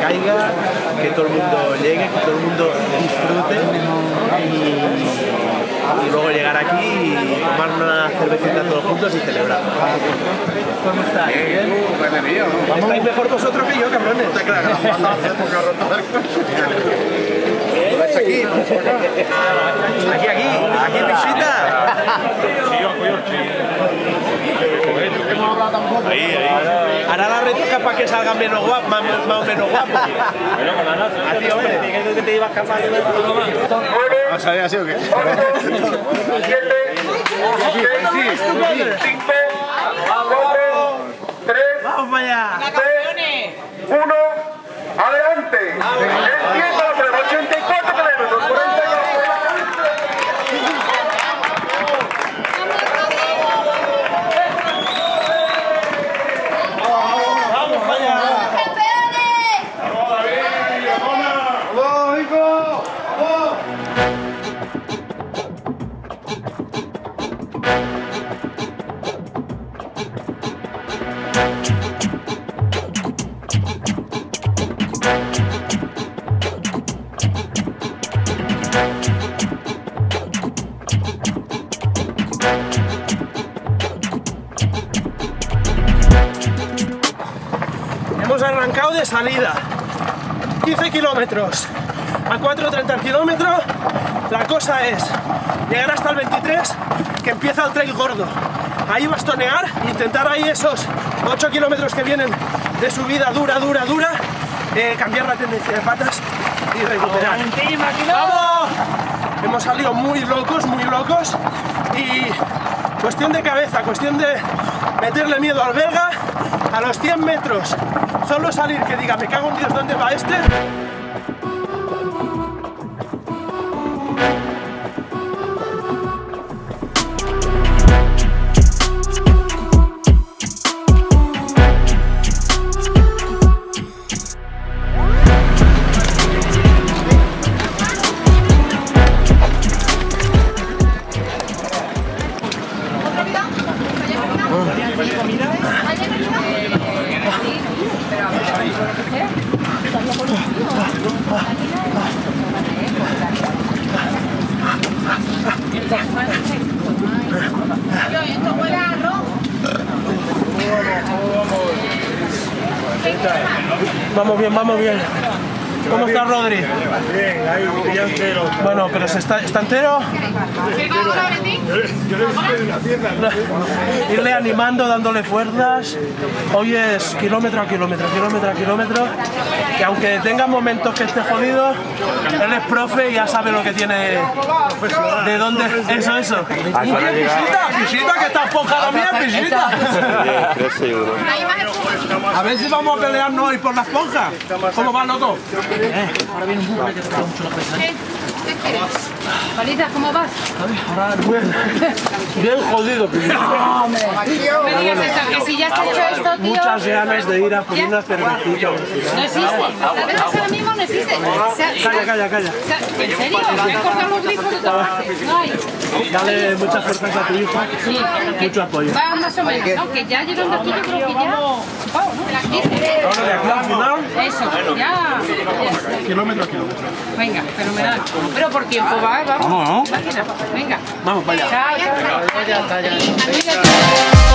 caiga, que todo el mundo llegue, que todo el mundo disfrute y, y luego llegar aquí y tomar una cervecita todos juntos y celebrar. ¿Cómo estáis? ¿Bien? ¿Estáis mejor vosotros que yo, cabrones? Está claro, Aquí, aquí, aquí, aquí visita. Ahí, ahí. Hará la retoca para que salga menos guapo, más, más o menos guapo. A ti, hombre. que te ibas a escapar ¿Va a salir así o qué? Vamos para allá. Uno, adelante. Empieza Hemos arrancado de salida. 15 kilómetros a 4.30 kilómetros. La cosa es llegar hasta el 23, que empieza el trail gordo. Ahí bastonear, intentar ahí esos 8 kilómetros que vienen de subida dura, dura, dura, eh, cambiar la tendencia de patas y recuperar. ¡Vamos! Hemos salido muy locos, muy locos y cuestión de cabeza, cuestión de meterle miedo al belga a los 100 metros. Solo salir que diga, me cago en Dios, ¿dónde va este? Vamos bien, vamos bien. ¿Cómo está Rodri? Bien, ahí, ya entero. Bueno, pero se está, ¿está entero. Yo le visité una tienda. Irle animando, dándole fuerzas. Hoy es kilómetro a kilómetro, kilómetro a kilómetro. Y aunque tenga momentos que esté jodido, él es profe y ya sabe lo que tiene. ¿De dónde? Eso, eso. Visita, visita, que está enfocada bien, visita. A ver si vamos a pelearnos hoy por la esponja. ¿Cómo loco? Paliza, ¿cómo vas? Bien, bien jodido, tío. No me digas eso, que si ya has hecho esto, tío. Muchas ganas de ir a por una cervecita. No existe. ¿Sabes ahora mismo no existe? Calla, calla, calla. ¿En serio? ¿Me han cortado los grifos de todas partes? No hay. Dale muchas fuerzas a tu hijo. Sí, Mucho apoyo. Va más o menos, ¿no? Que ya llegando aquí yo creo que ya... Oh, ¿no? Las 15. Ahora de aquí al final, Eso, ya. kilómetro a kilómetro. Venga, fenomenal. Pero por tiempo va, vamos. Vamos, Máquina, Venga. Vamos para allá. Chao, chao.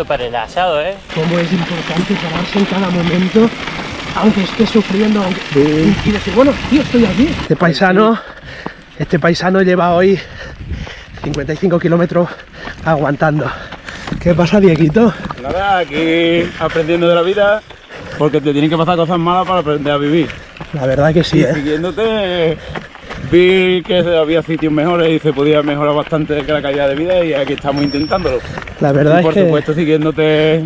Lindo para el asado, ¿eh? Cómo es importante pararse en cada momento, aunque esté sufriendo, aunque... y decir, bueno, tío, estoy aquí. Este paisano, este paisano lleva hoy 55 kilómetros aguantando. ¿Qué pasa, Dieguito? Nada, aquí aprendiendo de la vida, porque te tienen que pasar cosas malas para aprender a vivir. La verdad que sí, Y ¿eh? siguiéndote, vi que había sitios mejores y se podía mejorar bastante que la calidad de vida y aquí estamos intentándolo. La verdad y por es que... supuesto siguiéndote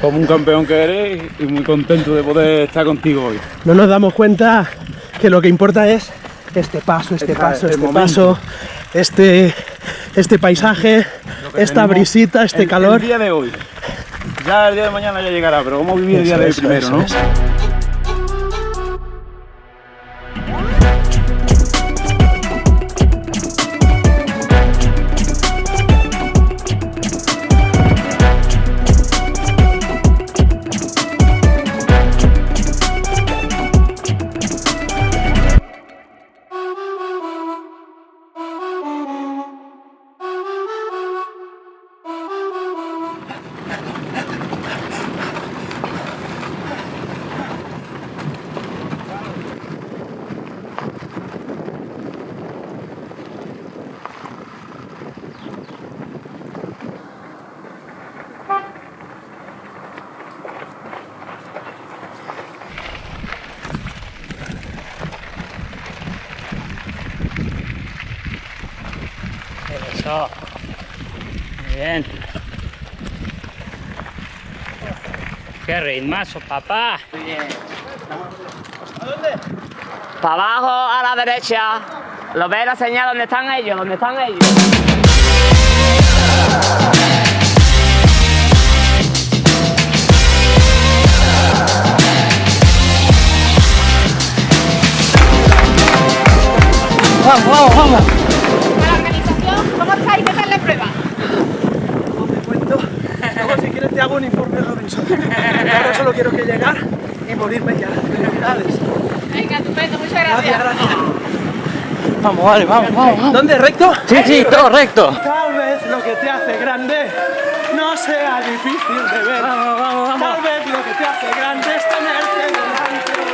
como un campeón que eres y muy contento de poder estar contigo hoy. no nos damos cuenta que lo que importa es este paso, este Esta- paso, este momento. paso, este, este paisaje, esta brisita, este el- calor. El día de hoy. Ya el día de mañana ya llegará, pero vamos a vivir el día de hoy primero, ¿no? Eso. Muy bien. Qué ritmazo, papá. ¿A dónde? Para abajo, a la derecha. ¿Lo ves la señal donde están ellos? ¿Dónde están ellos? La quieres, te hago un informe Robinson. Ahora solo quiero que llegar y morirme ya. Felicidades. Venga, estupendo, muchas Gracias, gracias. gracias. Vamos, vale, vamos, vamos. ¿Dónde? ¿Recto? Sí, sí, todo recto. Tal vez lo que te hace grande no sea difícil de ver. Vamos, vamos, vamos. Tal vez lo que te hace grande es tenerte delante.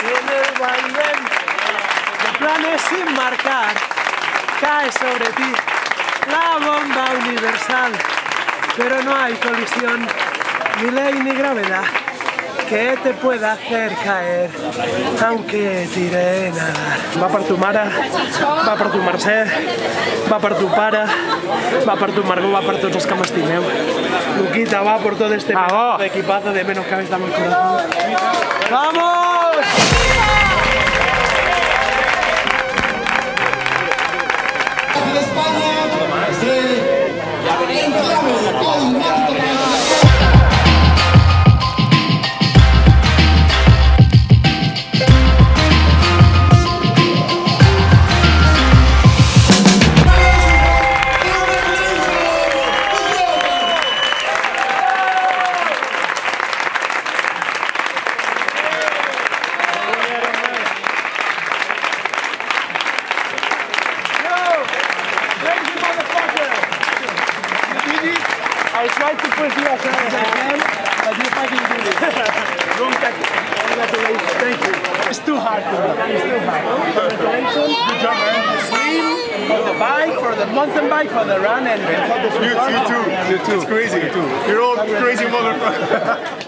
En el vaivén sin marcar, cae sobre ti la bomba universal. Pero no hay colisión, ni ley ni gravedad que te pueda hacer caer, aunque tire nadar. Va per tu mare, va per tu Mercè, va per tu pare, va per tu Margot, va per tots els que m'estimeu. Luquita va por todo este equipazo de menos cabeza más corazón. ¡Vamos! Thank you, It's too hard to do. It's too hard. Congratulations. Good job, man. The swim, for the bike, for the mountain bike, for the run, and for the You, you too. You too. It's crazy. You too. You're all crazy motherfuckers.